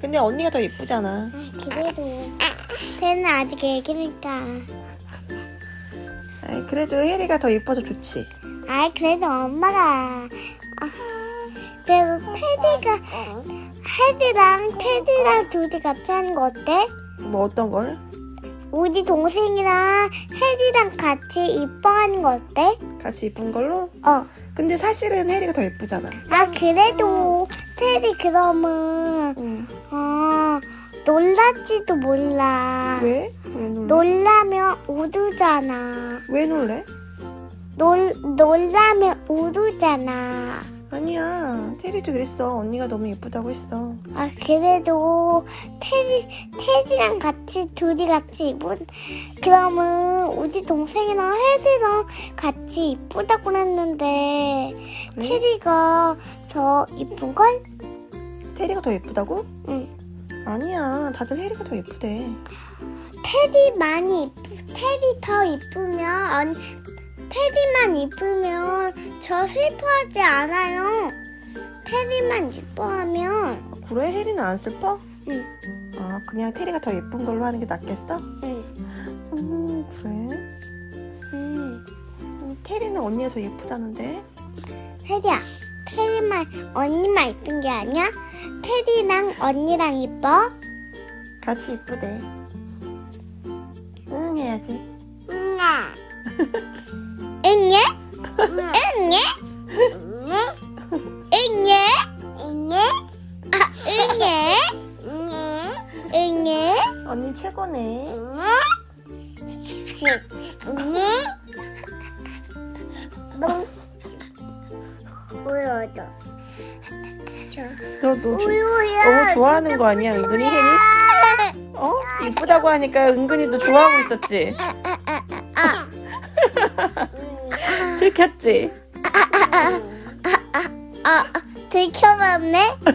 근데 언니가 더 예쁘잖아. 그래도 쟤는 아직 애기니까. 아이, 그래도 혜리가 더 예뻐서 좋지. 아이 그래도 엄마가 아, 그래도 테디가 헤디랑 테디랑 둘이 같이 하는 거 어때? 뭐 어떤 걸? 우리 동생이랑 헤디랑 같이 이뻐하는 거 어때? 같이 이쁜 걸로? 어. 근데 사실은 혜리가 더 예쁘잖아. 아 그래도 테디 그러면 응. 어 놀랄지도 몰라. 왜? 왜 놀래? 놀라면 우두잖아. 왜 놀래? 놀 놀라면 우두잖아. 아니야. 테리도 그랬어. 언니가 너무 예쁘다고 했어. 아 그래도 테디 테디랑 같이 둘이 같이 이쁜 그러면 우리 동생이랑 헤디랑 같이 이쁘다고 했는데 그래? 테디가 더 이쁜 걸? 테리가 더 예쁘다고? 응. 아니야. 다들 혜리가 더 예쁘대. 테디 많이 이쁘, 테디 더 이쁘면 언, 테디만 이쁘면 저 슬퍼하지 않아요. 테디만 이뻐하면 그래? 혜리는 안 슬퍼? 응, 아, 그냥 테리가 더 예쁜 걸로 하는 게 낫겠어? 응, 음, 그래? 응. 음, 테리는 언니가 더 예쁘다는데? 테디야, 테디만 언니만 이쁜 게 아니야? 테디랑 언니랑 이뻐? 같이 이쁘대. 응, 해야지. 응아. 최고네. 응예? 뭐? 우유도. 너, 너 조, 우유야. 너무 좋아하는 거 아니야, 은근히 혜리? 어? 이쁘다고 하니까 은근히 너 좋아하고 있었지? 들켰지? 아, 들켜봤네?